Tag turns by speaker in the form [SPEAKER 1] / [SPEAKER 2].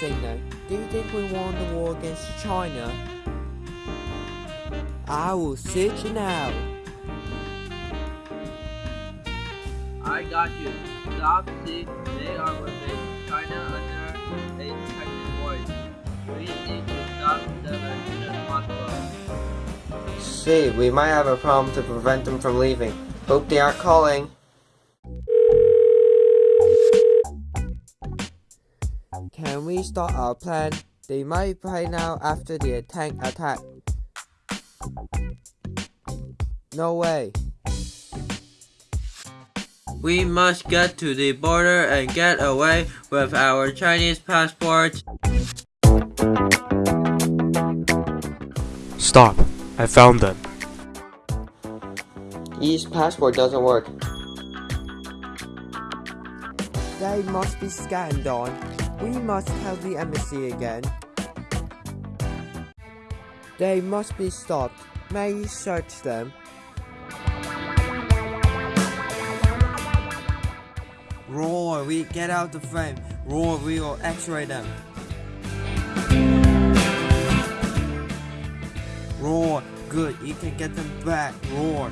[SPEAKER 1] signal. Do you think we won the war against China? I will search you now.
[SPEAKER 2] I got you. Stop, see, they are within China under a Chinese voice. We need to stop them as soon as possible.
[SPEAKER 3] See, we might have a problem to prevent them from leaving. Hope they aren't calling.
[SPEAKER 1] Can we start our plan? They might play now after the tank attack. No way.
[SPEAKER 2] We must get to the border and get away with our Chinese passports.
[SPEAKER 4] Stop. I found them.
[SPEAKER 3] Ye's passport doesn't work.
[SPEAKER 1] They must be scanned on. We must tell the embassy again. They must be stopped. May you search them?
[SPEAKER 2] Roar, we get out the frame. Roar, we will x-ray them. Roar, good, you can get them back. Roar.